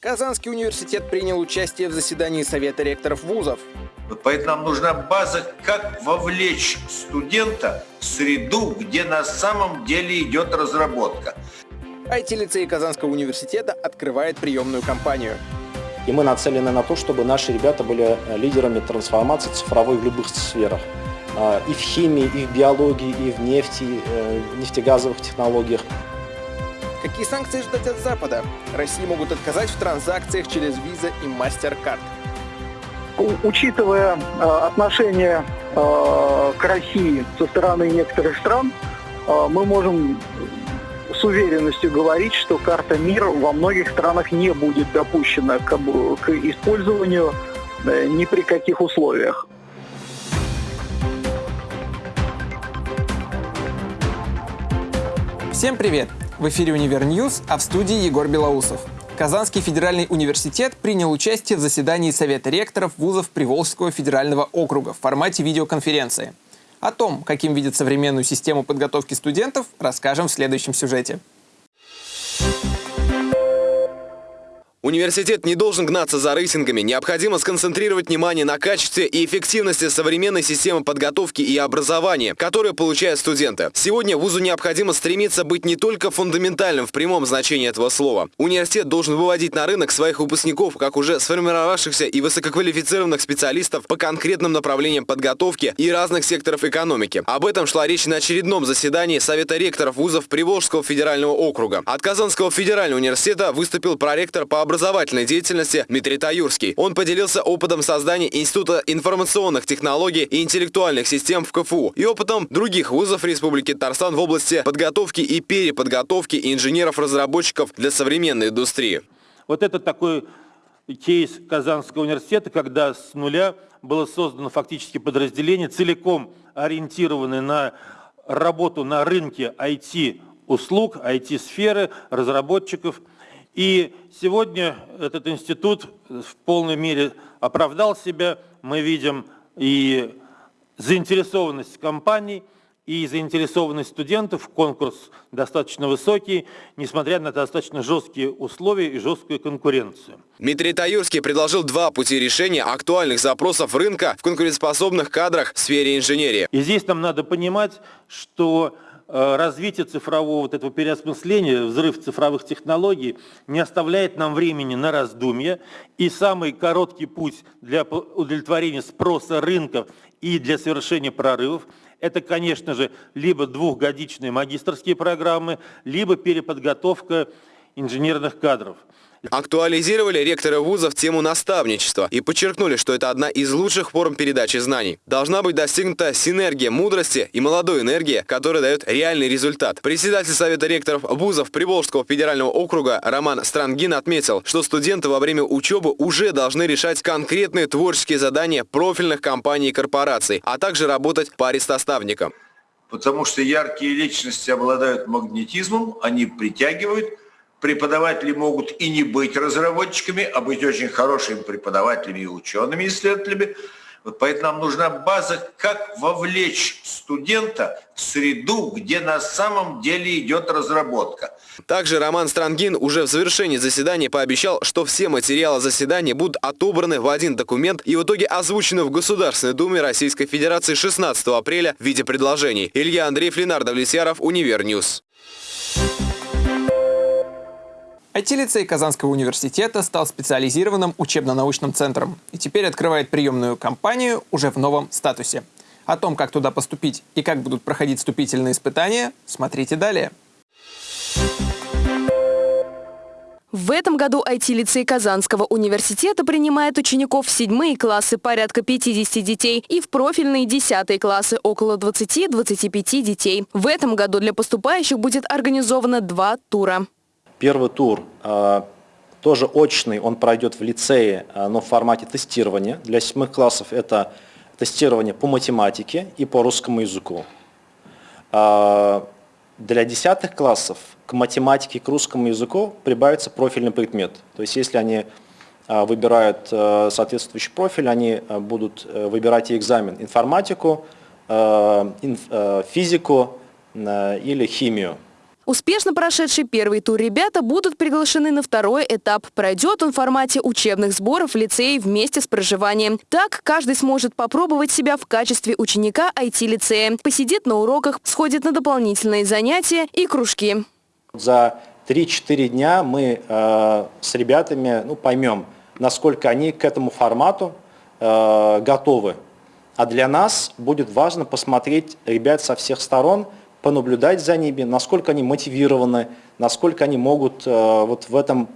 Казанский университет принял участие в заседании Совета ректоров вузов. Вот поэтому нам нужна база, как вовлечь студента в среду, где на самом деле идет разработка. IT-лицей Казанского университета открывает приемную кампанию. И мы нацелены на то, чтобы наши ребята были лидерами трансформации цифровой в любых сферах. А, и в химии, и в биологии, и в нефти, э, нефтегазовых технологиях. Какие санкции ждать от Запада? России могут отказать в транзакциях через Visa и MasterCard. Учитывая э, отношение э, к России со стороны некоторых стран, э, мы можем с уверенностью говорить, что карта мира во многих странах не будет допущена к, к использованию э, ни при каких условиях. Всем привет! В эфире «Универ News», а в студии Егор Белоусов. Казанский федеральный университет принял участие в заседании Совета ректоров вузов Приволжского федерального округа в формате видеоконференции. О том, каким видит современную систему подготовки студентов, расскажем в следующем сюжете. Университет не должен гнаться за рейтингами. Необходимо сконцентрировать внимание на качестве и эффективности современной системы подготовки и образования, которую получают студенты. Сегодня вузу необходимо стремиться быть не только фундаментальным в прямом значении этого слова. Университет должен выводить на рынок своих выпускников, как уже сформировавшихся и высококвалифицированных специалистов по конкретным направлениям подготовки и разных секторов экономики. Об этом шла речь на очередном заседании Совета ректоров вузов Приволжского федерального округа. От Казанского федерального университета выступил проректор по образовательной деятельности Дмитрий Таюрский. Он поделился опытом создания Института информационных технологий и интеллектуальных систем в КФУ и опытом других вузов Республики Татарстан в области подготовки и переподготовки инженеров-разработчиков для современной индустрии. Вот это такой кейс Казанского университета, когда с нуля было создано фактически подразделение, целиком ориентированное на работу на рынке IT-услуг, IT-сферы, разработчиков – и сегодня этот институт в полной мере оправдал себя. Мы видим и заинтересованность компаний, и заинтересованность студентов. Конкурс достаточно высокий, несмотря на достаточно жесткие условия и жесткую конкуренцию. Дмитрий Таюрский предложил два пути решения актуальных запросов рынка в конкурентоспособных кадрах в сфере инженерии. И здесь нам надо понимать, что развитие цифрового вот этого переосмысления, взрыв цифровых технологий не оставляет нам времени на раздумья. И самый короткий путь для удовлетворения спроса рынков и для совершения прорывов – это, конечно же, либо двухгодичные магистрские программы, либо переподготовка инженерных кадров. Актуализировали ректоры вузов тему наставничества и подчеркнули, что это одна из лучших форм передачи знаний. Должна быть достигнута синергия мудрости и молодой энергии, которая дает реальный результат. Председатель Совета ректоров вузов Приволжского федерального округа Роман Странгин отметил, что студенты во время учебы уже должны решать конкретные творческие задания профильных компаний и корпораций, а также работать паре-составникам. Потому что яркие личности обладают магнетизмом, они притягивают Преподаватели могут и не быть разработчиками, а быть очень хорошими преподавателями и учеными исследователями. Вот поэтому нам нужна база, как вовлечь студента в среду, где на самом деле идет разработка. Также Роман Стронгин уже в завершении заседания пообещал, что все материалы заседания будут отобраны в один документ и в итоге озвучены в Государственной Думе Российской Федерации 16 апреля в виде предложений. Илья Андреев, Ленар Давлетьяров, Универ News. IT-лицей Казанского университета стал специализированным учебно-научным центром и теперь открывает приемную кампанию уже в новом статусе. О том, как туда поступить и как будут проходить вступительные испытания, смотрите далее. В этом году IT-лицей Казанского университета принимает учеников в седьмые классы порядка 50 детей и в профильные десятые классы около 20-25 детей. В этом году для поступающих будет организовано два тура. Первый тур э, тоже очный, он пройдет в лицее, э, но в формате тестирования. Для седьмых классов это тестирование по математике и по русскому языку. Э, для десятых классов к математике и к русскому языку прибавится профильный предмет. То есть если они выбирают соответствующий профиль, они будут выбирать и экзамен информатику, физику или химию. Успешно прошедший первый тур ребята будут приглашены на второй этап. Пройдет он в формате учебных сборов в вместе с проживанием. Так каждый сможет попробовать себя в качестве ученика IT-лицея, посидит на уроках, сходит на дополнительные занятия и кружки. За 3-4 дня мы э, с ребятами ну, поймем, насколько они к этому формату э, готовы. А для нас будет важно посмотреть ребят со всех сторон, понаблюдать за ними, насколько они мотивированы, насколько они могут э, вот в этом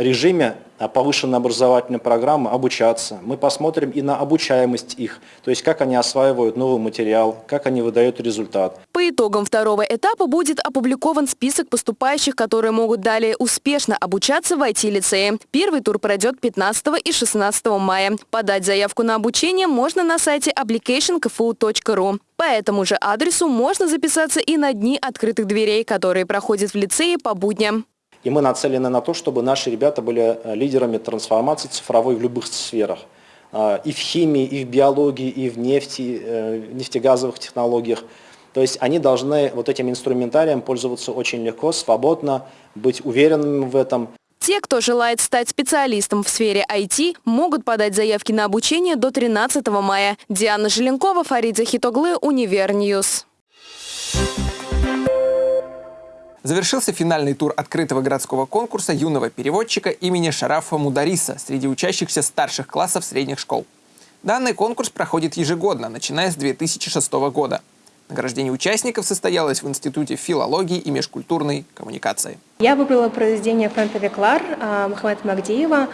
режиме а, повышенной образовательной программы обучаться. Мы посмотрим и на обучаемость их, то есть как они осваивают новый материал, как они выдают результат. По итогам второго этапа будет опубликован список поступающих, которые могут далее успешно обучаться в IT-лицее. Первый тур пройдет 15 и 16 мая. Подать заявку на обучение можно на сайте applicationkfu.ru. По этому же адресу можно записаться и на дни открытых дверей, которые проходят в лицее по будням. И мы нацелены на то, чтобы наши ребята были э, лидерами трансформации цифровой в любых сферах. А, и в химии, и в биологии, и в нефти, э, нефтегазовых технологиях. То есть они должны вот этим инструментарием пользоваться очень легко, свободно, быть уверенными в этом. Те, кто желает стать специалистом в сфере IT, могут подать заявки на обучение до 13 мая. Диана Желенкова, Фарид Захитоглы, Универ News. Завершился финальный тур открытого городского конкурса юного переводчика имени Шарафа Мудариса среди учащихся старших классов средних школ. Данный конкурс проходит ежегодно, начиная с 2006 года. Награждение участников состоялось в Институте филологии и межкультурной коммуникации. Я выбрала произведение Франта Веклар а, Мухаммеда Магдиева.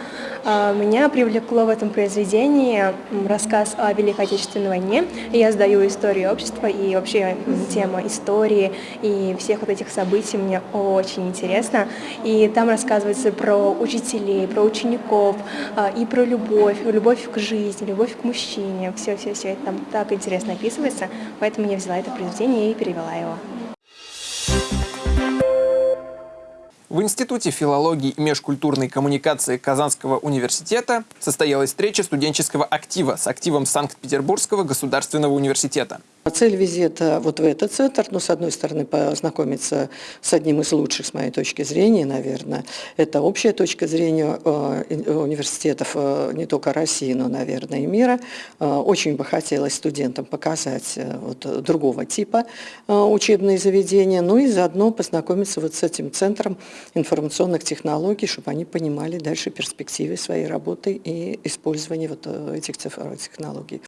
А, меня привлекло в этом произведении рассказ о Великой Отечественной войне. Я сдаю историю общества и вообще тема истории и всех вот этих событий мне очень интересно. И там рассказывается про учителей, про учеников а, и про любовь, любовь к жизни, любовь к мужчине. Все-все-все это там так интересно описывается, поэтому я взяла это произведение и перевела его. В Институте филологии и межкультурной коммуникации Казанского университета состоялась встреча студенческого актива с активом Санкт-Петербургского государственного университета. Цель визита вот в этот центр, ну, с одной стороны, познакомиться с одним из лучших, с моей точки зрения, наверное. Это общая точка зрения э, университетов э, не только России, но, наверное, и мира. Э, очень бы хотелось студентам показать вот, другого типа учебные заведения, ну и заодно познакомиться вот с этим центром информационных технологий, чтобы они понимали дальше перспективы своей работы и использования вот этих цифровых технологий.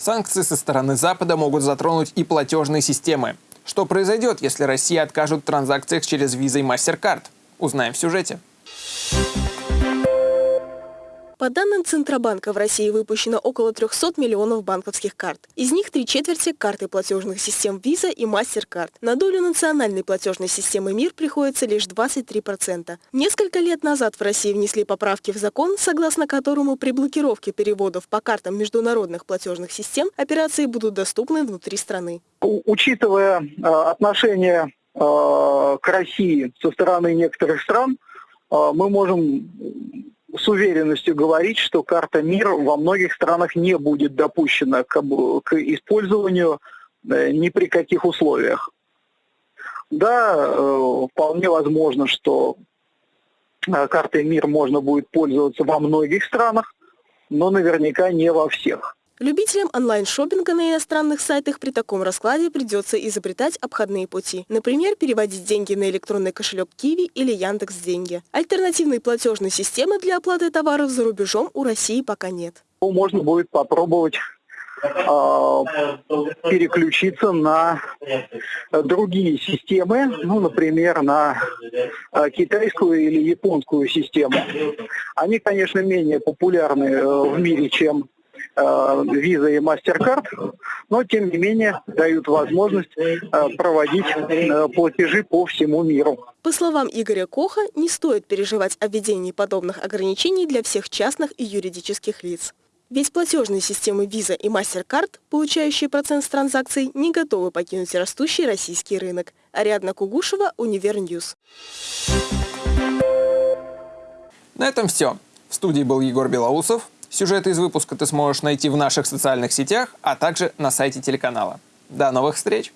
Санкции со стороны Запада могут затронуть и платежные системы. Что произойдет, если Россия откажут в транзакциях через Visa и MasterCard? Узнаем в сюжете. По данным Центробанка, в России выпущено около 300 миллионов банковских карт. Из них три четверти – карты платежных систем Visa и MasterCard. На долю национальной платежной системы МИР приходится лишь 23%. Несколько лет назад в России внесли поправки в закон, согласно которому при блокировке переводов по картам международных платежных систем операции будут доступны внутри страны. Учитывая э, отношение э, к России со стороны некоторых стран, э, мы можем с уверенностью говорить, что карта МИР во многих странах не будет допущена к, к использованию э, ни при каких условиях. Да, э, вполне возможно, что э, картой МИР можно будет пользоваться во многих странах, но наверняка не во всех. Любителям онлайн-шоппинга на иностранных сайтах при таком раскладе придется изобретать обходные пути. Например, переводить деньги на электронный кошелек Киви или Яндекс Деньги. Альтернативной платежной системы для оплаты товаров за рубежом у России пока нет. Можно будет попробовать а, переключиться на другие системы, ну, например, на а, китайскую или японскую систему. Они, конечно, менее популярны э, в мире, чем Visa э, и MasterCard, но тем не менее дают возможность э, проводить э, платежи по всему миру. По словам Игоря Коха, не стоит переживать о введении подобных ограничений для всех частных и юридических лиц. Ведь платежные системы Visa и MasterCard, получающие процент с транзакций, не готовы покинуть растущий российский рынок. Ариадна Кугушева, Универ News. На этом все. В студии был Егор Белоусов. Сюжеты из выпуска ты сможешь найти в наших социальных сетях, а также на сайте телеканала. До новых встреч!